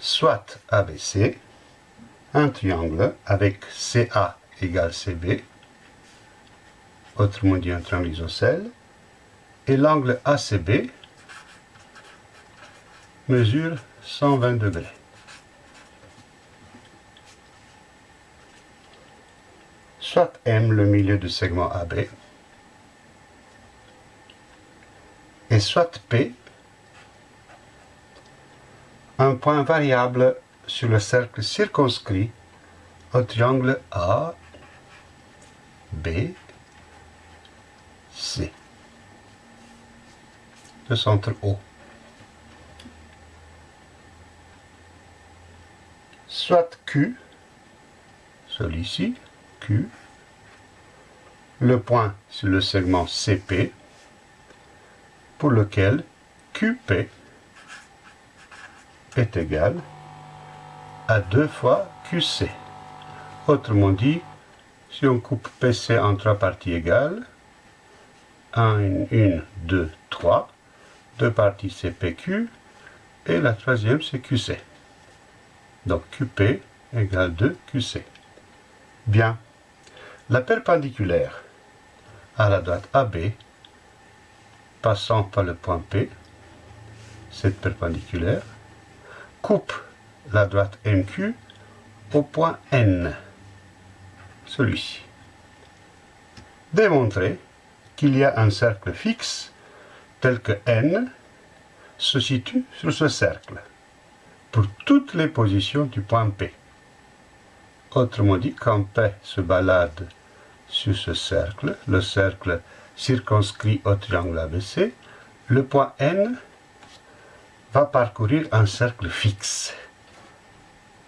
soit ABC, un triangle avec CA égale CB, autrement dit un triangle isocèle, et l'angle ACB mesure 120 degrés. Soit M le milieu du segment AB, et soit P un point variable sur le cercle circonscrit au triangle A, B, C. Le centre O. Soit Q, celui-ci, Q, le point sur le segment CP, pour lequel QP est égal à 2 fois QC. Autrement dit, si on coupe PC en trois parties égales, 1, 1, 2, 3, deux parties c'est PQ, et la troisième c'est QC. Donc QP égale 2 QC. Bien. La perpendiculaire à la droite AB, passant par le point P, cette perpendiculaire, coupe la droite MQ au point N, celui-ci. Démontrer qu'il y a un cercle fixe tel que N se situe sur ce cercle pour toutes les positions du point P. Autrement dit, quand P se balade sur ce cercle, le cercle circonscrit au triangle ABC, le point N va parcourir un cercle fixe.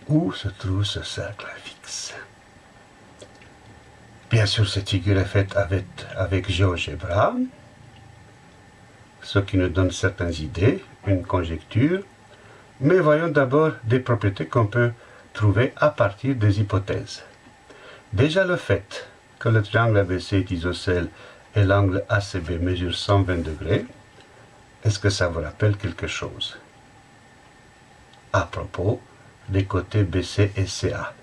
Où se trouve ce cercle fixe? Bien sûr, cette figure est faite avec, avec ce qui nous donne certaines idées, une conjecture, mais voyons d'abord des propriétés qu'on peut trouver à partir des hypothèses. Déjà le fait que le triangle ABC est isocèle et l'angle ACB mesure 120 degrés, est-ce que ça vous rappelle quelque chose? À propos des côtés BC et CA.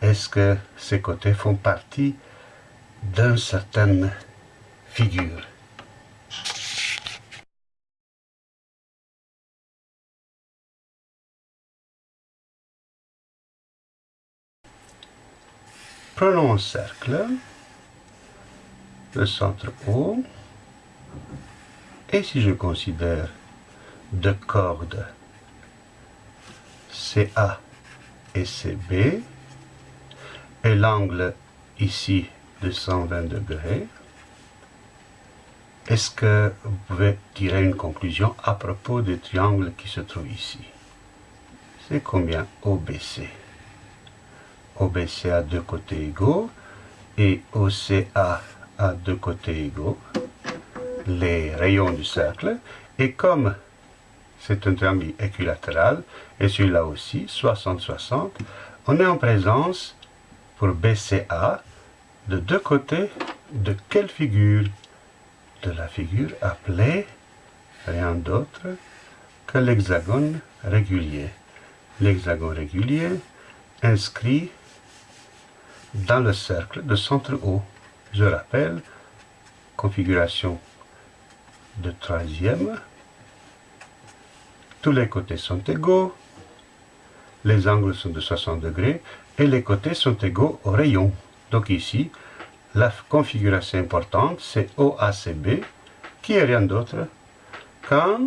Est-ce que ces côtés font partie d'une certaine figure? Prenons un cercle, le centre O, et si je considère deux cordes CA et CB, et l'angle ici de 120 degrés, est-ce que vous pouvez tirer une conclusion à propos des triangles qui se trouvent ici? C'est combien? OBC OBC a deux côtés égaux et OCA a deux côtés égaux, les rayons du cercle, et comme c'est un triangle équilatéral, et celui-là aussi, 60-60, on est en présence, pour BCA, de deux côtés de quelle figure? De la figure appelée rien d'autre que l'hexagone régulier. L'hexagone régulier inscrit dans le cercle de centre O. Je rappelle, configuration de troisième, tous les côtés sont égaux, les angles sont de 60 degrés et les côtés sont égaux au rayon. Donc ici, la configuration importante, c'est OACB, qui est rien d'autre qu'un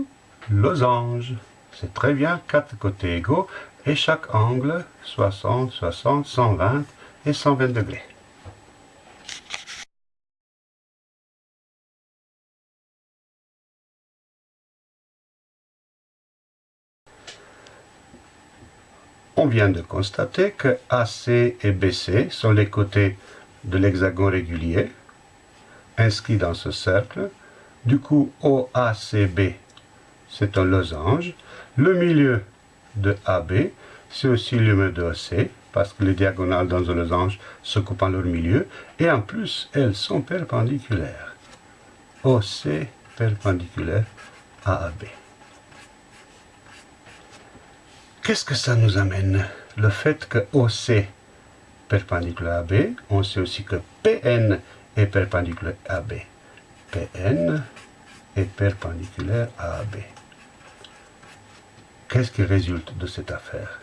losange. C'est très bien, quatre côtés égaux, et chaque angle, 60, 60, 120 et 120 degrés. On vient de constater que AC et BC sont les côtés de l'hexagone régulier inscrits dans ce cercle. Du coup, OACB, c'est un losange. Le milieu de AB, c'est aussi le milieu de OC, parce que les diagonales dans un losange se coupent en leur milieu. Et en plus, elles sont perpendiculaires. OC perpendiculaire à AB. Qu'est-ce que ça nous amène? Le fait que OC perpendiculaire à B, on sait aussi que PN est perpendiculaire à B. PN est perpendiculaire à AB. Qu'est-ce qui résulte de cette affaire?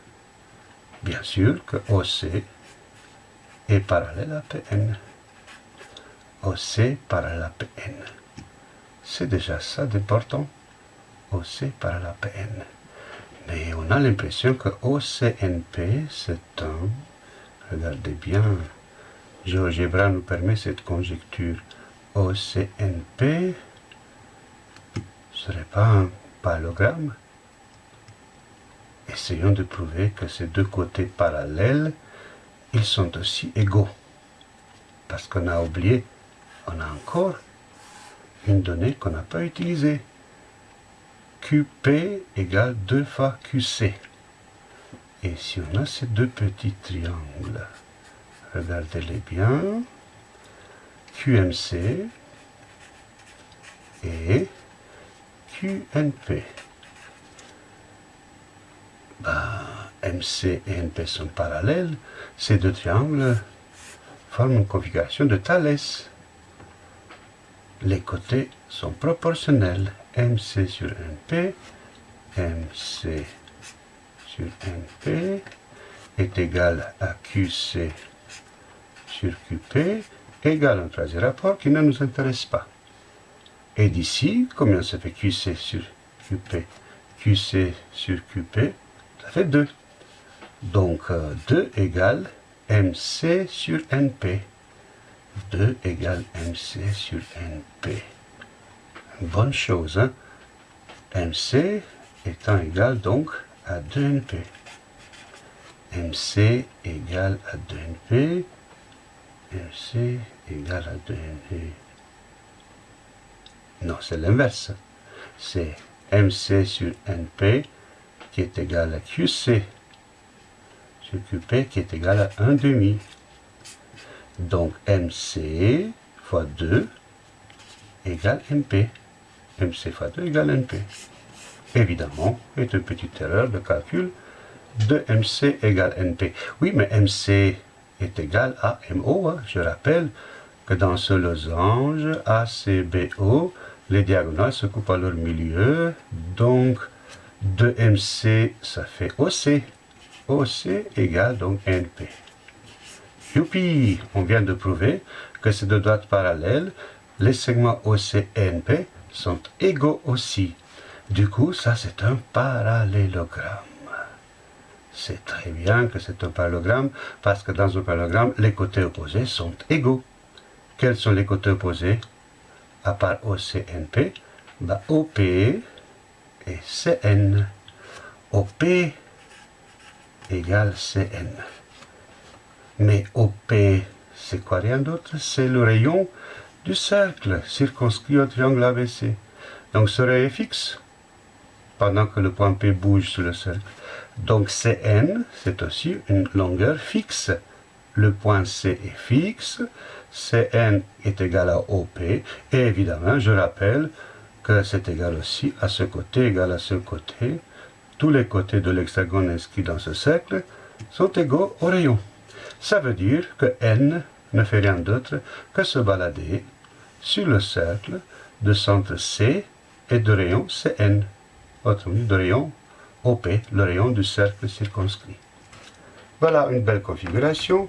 Bien sûr que OC est parallèle à PN. OC parallèle à PN. C'est déjà ça d'important. OC parallèle à PN. Mais on a l'impression que OCNP, c'est un... Regardez bien, GeoGebra nous permet cette conjecture. OCNP serait pas un parallélogramme Essayons de prouver que ces deux côtés parallèles, ils sont aussi égaux. Parce qu'on a oublié, on a encore une donnée qu'on n'a pas utilisée. QP égale 2 fois QC. Et si on a ces deux petits triangles, regardez-les bien, QMC et QNP. Bah, MC et NP sont parallèles, ces deux triangles forment une configuration de Thalès. Les côtés sont proportionnels. MC sur NP, MC sur NP est égal à QC sur QP, égal à un troisième rapport qui ne nous intéresse pas. Et d'ici, combien ça fait QC sur QP QC sur QP, ça fait 2. Donc 2 euh, égale MC sur NP. 2 égale MC sur NP. bonne chose, hein? MC étant égal donc à 2NP. MC égale à 2NP. MC égale à 2NP. Non, c'est l'inverse. C'est MC sur NP qui est égal à QC sur QP qui est égal à 1 demi. Donc MC fois 2 égale NP. MC fois 2 égale NP. Évidemment, est une petite erreur de calcul de MC égale NP. Oui, mais MC est égal à MO. Hein. Je rappelle que dans ce losange ACBO, les diagonales se coupent à leur milieu. Donc, 2MC, ça fait OC. OC égale donc NP. Youpi On vient de prouver que ces deux droites parallèles, les segments OC et NP, sont égaux aussi. Du coup, ça c'est un parallélogramme. C'est très bien que c'est un parallélogramme, parce que dans un parallélogramme, les côtés opposés sont égaux. Quels sont les côtés opposés? À part OCNP, bah, OP et Cn. OP égale Cn. Mais OP, c'est quoi rien d'autre? C'est le rayon du cercle circonscrit au triangle ABC. Donc ce rayon est fixe pendant que le point P bouge sur le cercle. Donc Cn, c'est aussi une longueur fixe. Le point C est fixe, Cn est égal à OP, et évidemment, je rappelle que c'est égal aussi à ce côté égal à ce côté. Tous les côtés de l'hexagone inscrit dans ce cercle sont égaux au rayon. Ça veut dire que n ne fait rien d'autre que se balader sur le cercle de centre C et de rayon Cn, autrement dit de rayon OP, le rayon du cercle circonscrit. Voilà une belle configuration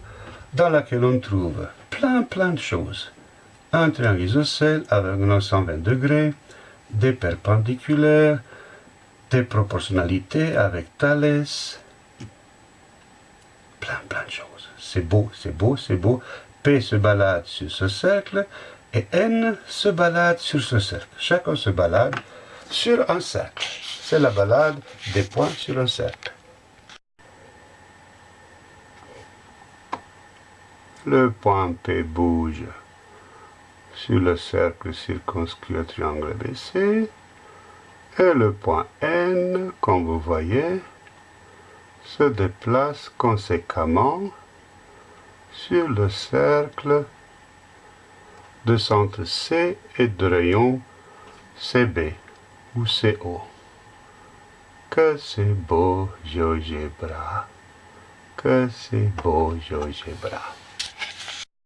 dans laquelle on trouve plein plein de choses. Un triangle isocèle avec un 120 degrés, des perpendiculaires, des proportionnalités avec Thalès, plein plein de choses. C'est beau, c'est beau, c'est beau. P se balade sur ce cercle et N se balade sur ce cercle. Chacun se balade sur un cercle. C'est la balade des points sur un cercle. Le point P bouge sur le cercle circonscrit au triangle ABC. Et le point N, comme vous voyez, se déplace conséquemment sur le cercle de centre C et de rayon CB ou CO. Que c'est beau, GeoGebra. Que c'est beau, GeoGebra.